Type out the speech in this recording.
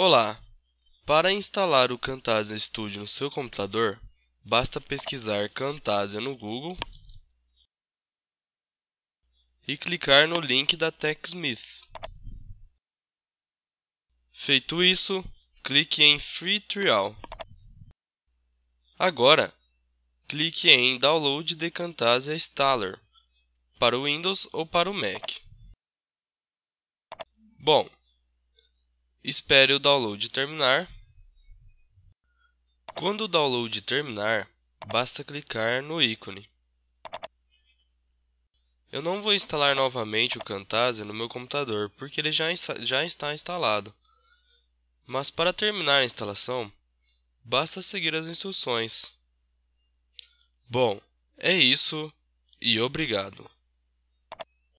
Olá! Para instalar o Camtasia Studio no seu computador, basta pesquisar Camtasia no Google e clicar no link da TechSmith. Feito isso, clique em Free Trial. Agora, clique em Download the Camtasia Installer para o Windows ou para o Mac. Bom, Espere o download terminar. Quando o download terminar, basta clicar no ícone. Eu não vou instalar novamente o Camtasia no meu computador, porque ele já, já está instalado. Mas para terminar a instalação, basta seguir as instruções. Bom, é isso e obrigado.